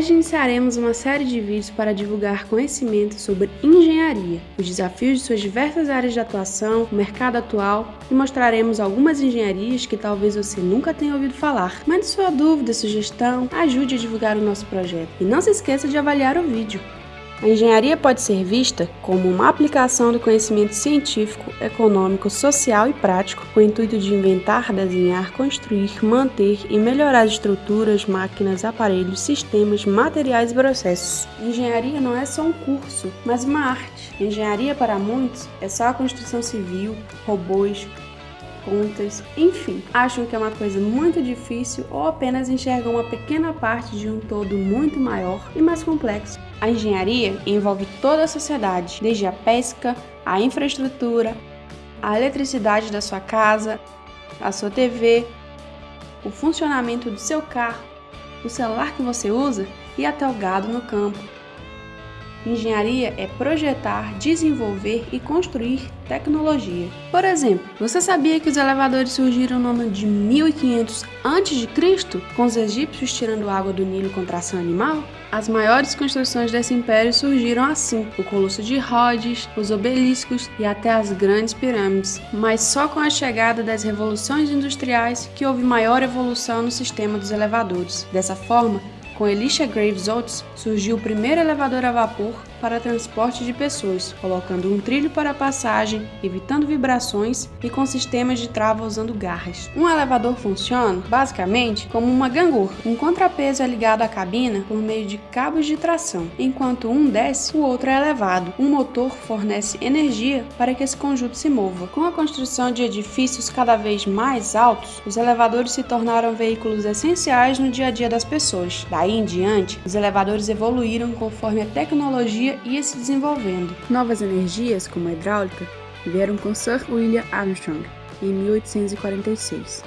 Hoje iniciaremos uma série de vídeos para divulgar conhecimento sobre engenharia, os desafios de suas diversas áreas de atuação, o mercado atual e mostraremos algumas engenharias que talvez você nunca tenha ouvido falar. Mande sua dúvida, sugestão, ajude a divulgar o nosso projeto. E não se esqueça de avaliar o vídeo. A engenharia pode ser vista como uma aplicação do conhecimento científico, econômico, social e prático com o intuito de inventar, desenhar, construir, manter e melhorar estruturas, máquinas, aparelhos, sistemas, materiais e processos. Engenharia não é só um curso, mas uma arte. Engenharia para muitos é só a construção civil, robôs, contas, enfim, acham que é uma coisa muito difícil ou apenas enxergam uma pequena parte de um todo muito maior e mais complexo. A engenharia envolve toda a sociedade, desde a pesca, a infraestrutura, a eletricidade da sua casa, a sua TV, o funcionamento do seu carro, o celular que você usa e até o gado no campo. Engenharia é projetar, desenvolver e construir tecnologia. Por exemplo, você sabia que os elevadores surgiram no ano de 1500 a.C., com os egípcios tirando água do Nilo com tração animal? As maiores construções desse império surgiram assim, o Colosso de Rhodes, os obeliscos e até as grandes pirâmides. Mas só com a chegada das revoluções industriais que houve maior evolução no sistema dos elevadores. Dessa forma, com Elisha Graves Oates, surgiu o primeiro elevador a vapor para transporte de pessoas, colocando um trilho para passagem, evitando vibrações e com sistemas de trava usando garras. Um elevador funciona, basicamente, como uma gangorra. Um contrapeso é ligado à cabina por meio de cabos de tração. Enquanto um desce, o outro é elevado. Um motor fornece energia para que esse conjunto se mova. Com a construção de edifícios cada vez mais altos, os elevadores se tornaram veículos essenciais no dia a dia das pessoas. Daí em diante, os elevadores evoluíram conforme a tecnologia tecnologia ia se desenvolvendo. Novas energias, como a hidráulica, vieram com Sir William Armstrong em 1846.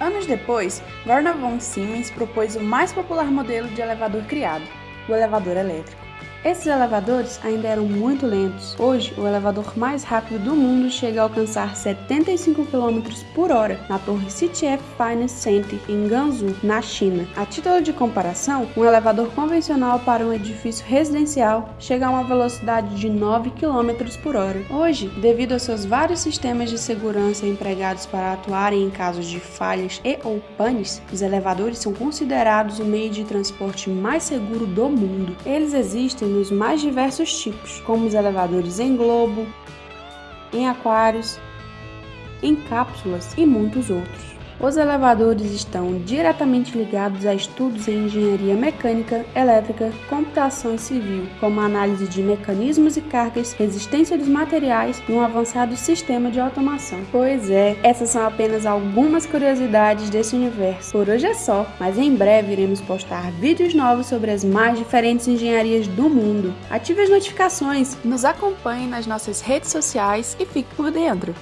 Anos depois, Werner von Siemens propôs o mais popular modelo de elevador criado, o elevador elétrico. Esses elevadores ainda eram muito lentos. Hoje, o elevador mais rápido do mundo chega a alcançar 75 km por hora na torre CTF Finance Center em Gansu, na China. A título de comparação, um elevador convencional para um edifício residencial chega a uma velocidade de 9 km por hora. Hoje, devido aos seus vários sistemas de segurança empregados para atuarem em casos de falhas e ou panes, os elevadores são considerados o meio de transporte mais seguro do mundo. Eles existem nos mais diversos tipos, como os elevadores em globo, em aquários, em cápsulas e muitos outros. Os elevadores estão diretamente ligados a estudos em engenharia mecânica, elétrica, computação civil, como análise de mecanismos e cargas, resistência dos materiais e um avançado sistema de automação. Pois é, essas são apenas algumas curiosidades desse universo. Por hoje é só, mas em breve iremos postar vídeos novos sobre as mais diferentes engenharias do mundo. Ative as notificações, nos acompanhe nas nossas redes sociais e fique por dentro.